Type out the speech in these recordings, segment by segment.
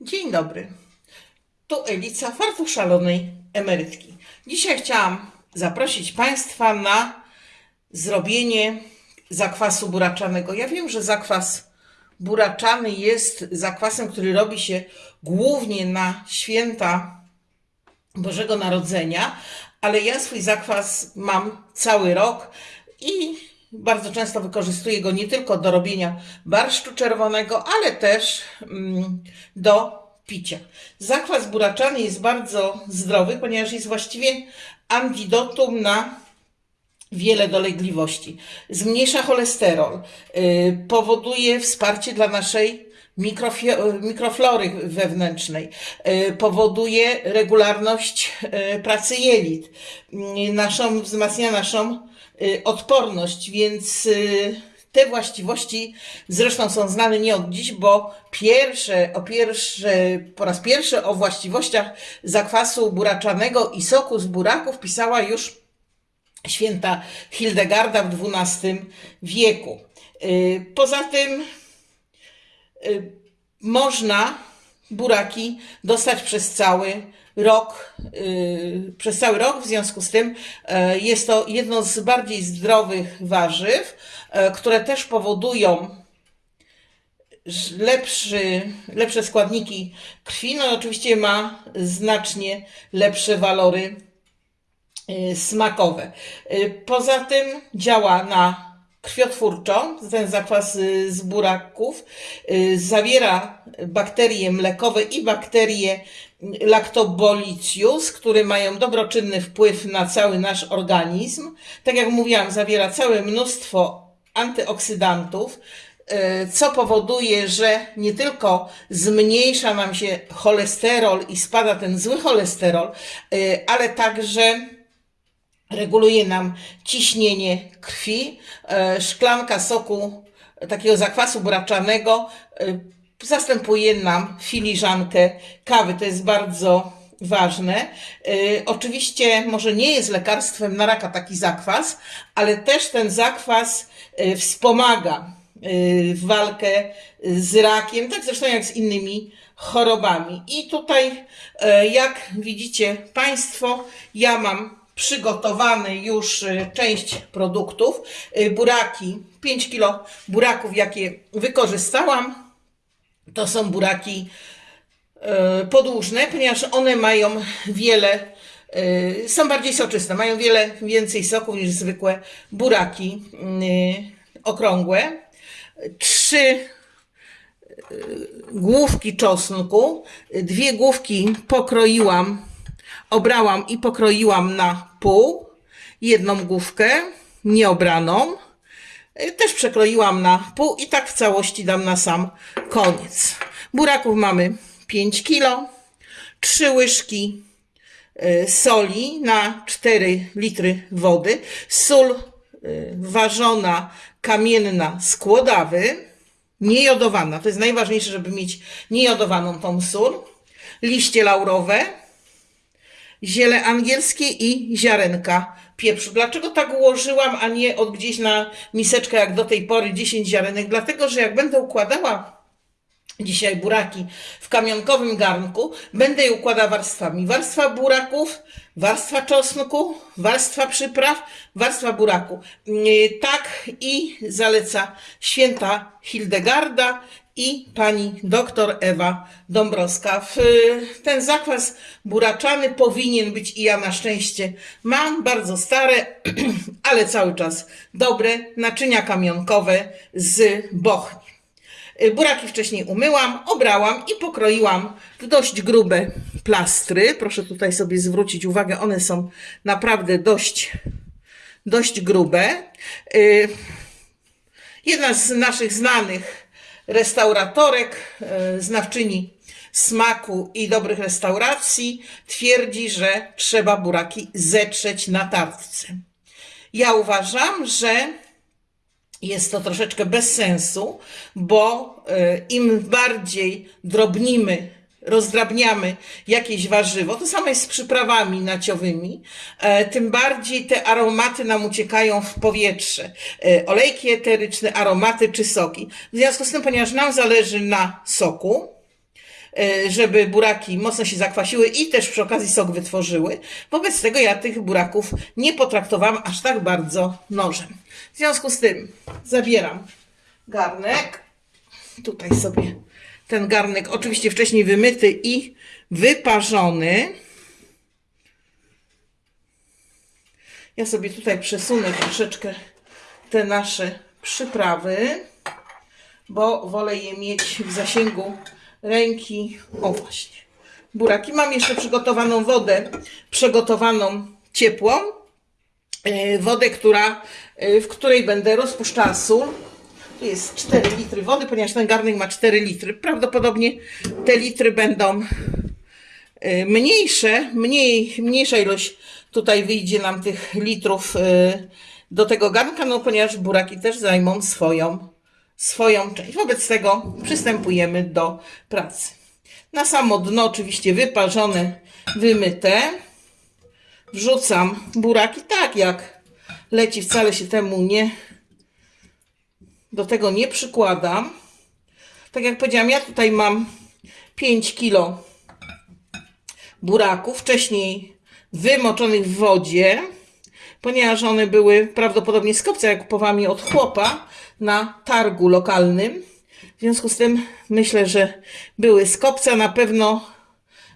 Dzień dobry. Tu Elica, fartuch szalonej emerytki. Dzisiaj chciałam zaprosić Państwa na zrobienie zakwasu buraczanego. Ja wiem, że zakwas buraczany jest zakwasem, który robi się głównie na święta Bożego Narodzenia, ale ja swój zakwas mam cały rok i bardzo często wykorzystuję go nie tylko do robienia barszczu czerwonego, ale też mm, do picia. Zakwas buraczany jest bardzo zdrowy, ponieważ jest właściwie antidotum na wiele dolegliwości. Zmniejsza cholesterol, y, powoduje wsparcie dla naszej mikroflory wewnętrznej, y, powoduje regularność y, pracy jelit, y, naszą, wzmacnia naszą y, odporność, więc te właściwości zresztą są znane nie od dziś, bo pierwsze, o pierwsze, po raz pierwszy o właściwościach zakwasu buraczanego i soku z buraków pisała już święta Hildegarda w XII wieku. Poza tym można buraki dostać przez cały rok, y, przez cały rok, w związku z tym e, jest to jedno z bardziej zdrowych warzyw, które też powodują lepszy, lepsze składniki krwi, no oczywiście ma znacznie lepsze walory y, smakowe. Y, Poza tym działa na krwiotwórczo, ten zakwas y, z buraków, y, zawiera bakterie mlekowe i bakterie lactobolicius, które mają dobroczynny wpływ na cały nasz organizm. Tak jak mówiłam, zawiera całe mnóstwo antyoksydantów, y, co powoduje, że nie tylko zmniejsza nam się cholesterol i spada ten zły cholesterol, ale także reguluje nam ciśnienie krwi. E, Szklanka soku e, takiego zakwasu buraczanego e, zastępuje nam filiżankę kawy. To jest bardzo ważne. Oczywiście może nie jest lekarstwem na raka taki zakwas, ale też ten zakwas wspomaga walkę z rakiem, tak zresztą jak z innymi chorobami. I tutaj, jak widzicie Państwo, ja mam przygotowane już e, część produktów. E, Buraki, 5 kg buraków, jakie wykorzystałam, to są buraki e, podłużne, ponieważ one mają wiele, są bardziej soczyste, mają wiele więcej soków niż zwykłe buraki okrągłe. Trzy główki czosnku, dwie główki pokroiłam, obrałam i pokroiłam na pół, jedną główkę nieobraną, y, też przekroiłam na pół i tak w całości dam na sam koniec. Buraków mamy 5 kg, 3 łyżki y, soli na 4 litry wody, sól y, ważona kamienna z kłodawy, niejodowana. To jest najważniejsze, żeby mieć niejodowaną tą sól. Liście laurowe, ziele angielskie i ziarenka pieprzu. Dlaczego tak ułożyłam, a nie od gdzieś na miseczkę jak do tej pory 10 ziarenek? Dlatego, że jak będę układała dzisiaj buraki w kamionkowym garnku, będę je układała warstwami. Warstwa buraków, warstwa czosnku, warstwa przypraw, warstwa buraku. Yy, Tak i zaleca święta Hildegarda i pani doktor Ewa Dąbrowska. Ten zakwas buraczany powinien być i ja na szczęście mam bardzo stare, ale cały czas dobre naczynia kamionkowe z bochni. Y, Buraki wcześniej umyłam, obrałam i pokroiłam w dość grube plastry. Proszę tutaj sobie zwrócić uwagę, one są naprawdę dość, dość grube. Y, Jedna z naszych znanych restauratorek, e, znawczyni smaku i dobrych restauracji, twierdzi, że trzeba buraki zetrzeć na tartce. Ja uważam, że jest to troszeczkę bez sensu, bo e, im bardziej drobnimy, rozdrabniamy jakieś warzywo, to samo jest z przyprawami naciowymi, e, tym bardziej te aromaty nam uciekają w powietrze. E, Olejki eteryczne, aromaty czy soki. W związku z tym, ponieważ nam zależy na soku, e, żeby buraki mocno się zakwasiły i też przy okazji sok wytworzyły. Wobec tego ja tych buraków nie potraktowałam aż tak bardzo nożem. W związku z tym zabieram garnek. Tutaj sobie ten garnek, oczywiście wcześniej wymyty i wyparzony. Ja sobie tutaj przesunę troszeczkę te nasze przyprawy, bo wolę je mieć w zasięgu ręki. O właśnie. Buraki. Mam jeszcze przygotowaną wodę, przygotowaną ciepłą. E, Wodę, która, e, w której będę rozpuszczała sól. Tu jest 4 litry wody, ponieważ ten garnek ma 4 litry. Prawdopodobnie te litry będą y, mniejsze, mniej, mniejsza ilość tutaj wyjdzie nam tych litrów y, do tego garnka, no ponieważ buraki też zajmą swoją, swoją część. Wobec tego przystępujemy do pracy. Na samo dno oczywiście wyparzone, wymyte. Wrzucam buraki tak jak leci, wcale się temu nie do tego nie przykładam. Tak jak powiedziałam, ja tutaj mam 5 kilo buraków, wcześniej wymoczonych w wodzie, ponieważ one były prawdopodobnie z kopca, jak kupowałam je od chłopa na targu lokalnym. W związku z tym myślę, że były z kopca, na pewno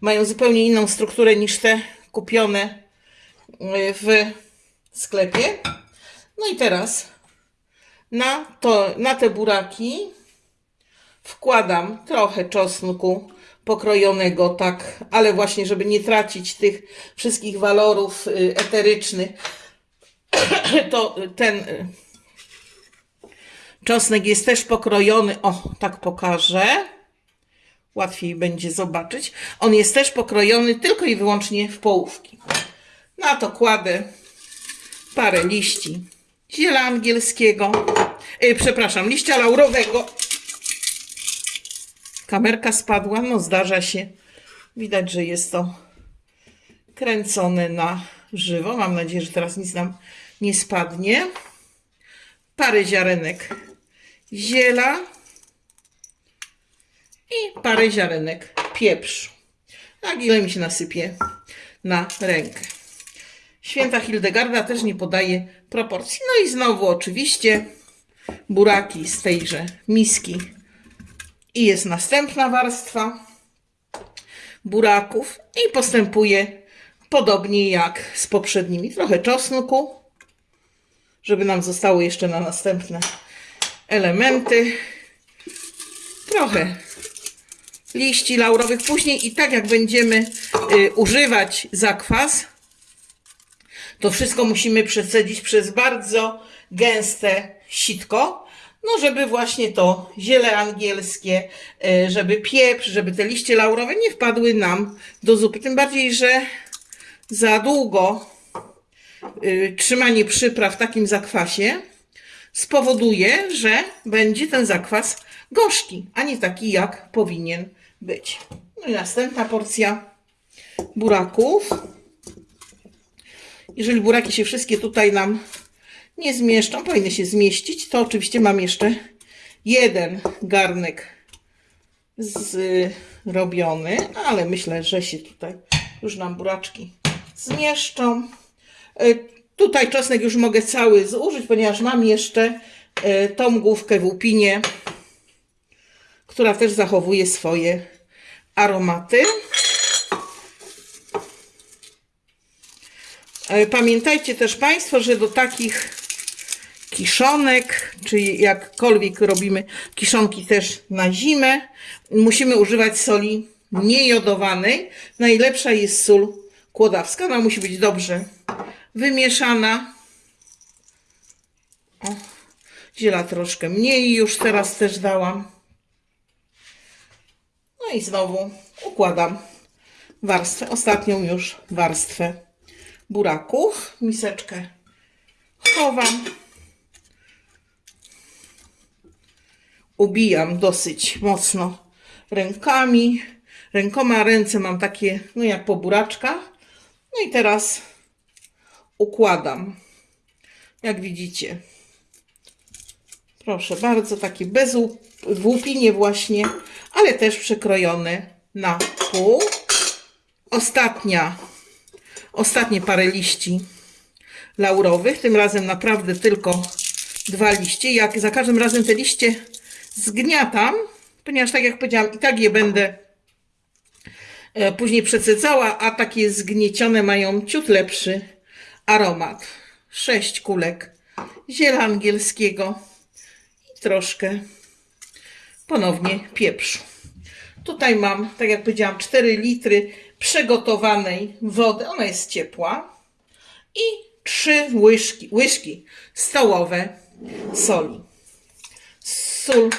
mają zupełnie inną strukturę niż te kupione y, w sklepie. No i teraz na, to, na te buraki wkładam trochę czosnku pokrojonego, tak, ale właśnie, żeby nie tracić tych wszystkich walorów y, eterycznych, to ten y, czosnek jest też pokrojony. O, tak pokażę. Łatwiej będzie zobaczyć. On jest też pokrojony tylko i wyłącznie w połówki. Na to kładę parę liści ziela angielskiego, yy, przepraszam, liścia laurowego. Kamerka spadła, no zdarza się. Widać, że jest to kręcone na żywo. Mam nadzieję, że teraz nic nam nie spadnie. Parę ziarenek ziela i parę ziarenek pieprzu. Tak ile mi się nasypie na rękę. Święta Hildegarda też nie podaje proporcji. No i znowu oczywiście buraki z tejże miski. I jest następna warstwa buraków i postępuje podobnie jak z poprzednimi. Trochę czosnku, żeby nam zostało jeszcze na następne elementy. Trochę liści laurowych. Później i tak jak będziemy y, używać zakwas, to wszystko musimy przecedzić przez bardzo gęste sitko, no żeby właśnie to ziele angielskie, e, żeby pieprz, żeby te liście laurowe nie wpadły nam do zupy. Tym bardziej, że za długo e, trzymanie przypraw w takim zakwasie spowoduje, że będzie ten zakwas gorzki, a nie taki jak powinien być. No i następna porcja buraków. Jeżeli buraki się wszystkie tutaj nam nie zmieszczą, powinny się zmieścić, to oczywiście mam jeszcze jeden garnek zrobiony, ale myślę, że się tutaj już nam buraczki zmieszczą. E, tutaj czosnek już mogę cały zużyć, ponieważ mam jeszcze e, tą główkę w łupinie, która też zachowuje swoje aromaty. Pamiętajcie też Państwo, że do takich kiszonek, czy jakkolwiek robimy kiszonki też na zimę, musimy używać soli niejodowanej. Najlepsza jest sól kłodawska. Ona musi być dobrze wymieszana. O, ziela troszkę mniej już teraz też dałam. No i znowu układam warstwę, ostatnią już warstwę buraków. Miseczkę chowam. Ubijam dosyć mocno rękami. Rękoma ręce mam takie, no jak po buraczkach. No i teraz układam. Jak widzicie. Proszę bardzo, takie bez łupinie właśnie, ale też przekrojone na pół. Ostatnia, ostatnie parę liści laurowych. Tym razem naprawdę tylko dwa liście. Jak za każdym razem te liście zgniatam, ponieważ tak jak powiedziałam, i tak je będę e, później przesycała, a takie zgniecione mają ciut lepszy aromat. Sześć kulek ziela angielskiego i troszkę ponownie pieprzu. Tutaj mam, tak jak powiedziałam, 4 litry przygotowanej wody. Ona jest ciepła. I 3 łyżki, łyżki stołowe soli. Sól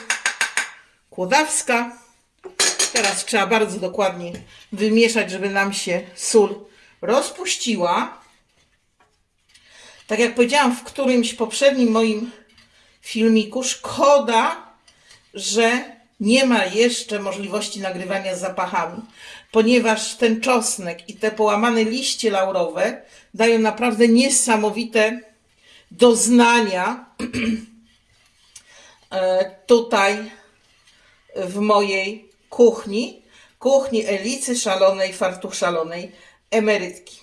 kłodawska. Teraz trzeba bardzo dokładnie wymieszać, żeby nam się sól rozpuściła. Tak jak powiedziałam w którymś poprzednim moim filmiku, szkoda, że nie ma jeszcze możliwości nagrywania z zapachami, ponieważ ten czosnek i te połamane liście laurowe dają naprawdę niesamowite doznania e, tutaj w mojej kuchni, kuchni Elicy Szalonej, Fartuch Szalonej, emerytki.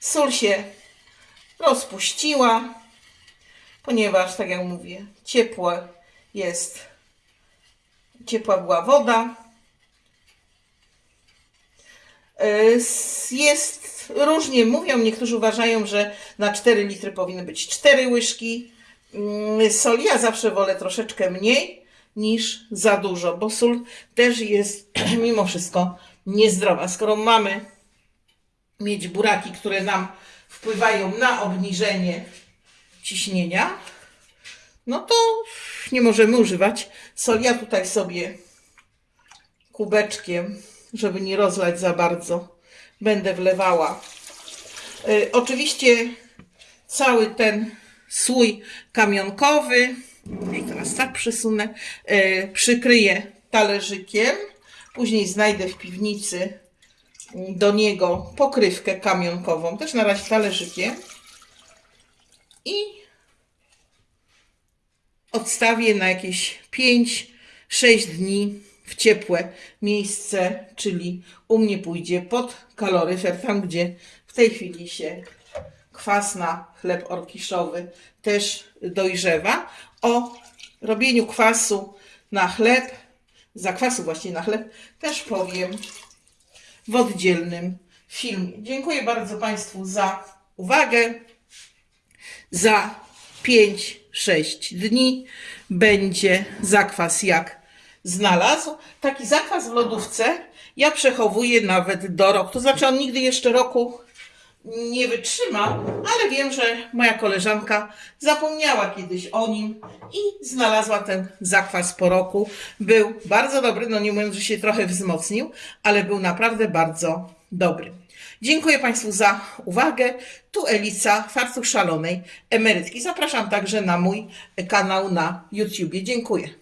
Sól się rozpuściła, ponieważ, tak jak mówię, ciepłe jest, ciepła była woda. E, Jest, różnie mówią, niektórzy uważają, że na 4 litry powinny być 4 łyżki mm, soli. Ja zawsze wolę troszeczkę mniej niż za dużo, bo sól też jest mimo wszystko niezdrowa. Skoro mamy mieć buraki, które nam wpływają na obniżenie ciśnienia, no to nie możemy używać soli. Ja tutaj sobie kubeczkiem, żeby nie rozlać za bardzo, będę wlewała. Y, oczywiście cały ten słój kamionkowy, może teraz tak przesunę, y, przykryję talerzykiem. Później znajdę w piwnicy do niego pokrywkę kamionkową, też na razie talerzykiem. I odstawię na jakieś 5-6 dni w ciepłe miejsce, czyli u mnie pójdzie pod kaloryfer, tam gdzie w tej chwili się kwas na chleb orkiszowy też dojrzewa. O robieniu kwasu na chleb, zakwasu właśnie na chleb, też powiem w oddzielnym filmie. Dziękuję bardzo Państwu za uwagę. Za 5-6 dni będzie zakwas jak znalazł. Taki zakwas w lodówce ja przechowuję nawet do roku. To znaczy on nigdy jeszcze roku nie wytrzyma, ale wiem, że moja koleżanka zapomniała kiedyś o nim i znalazła ten zakwas po roku. Był bardzo dobry, no nie mówiąc, że się trochę wzmocnił, ale był naprawdę bardzo dobry. Dziękuję Państwu za uwagę. Tu Elica, fartuch szalonej emerytki. Zapraszam także na mój kanał na YouTubie. Dziękuję.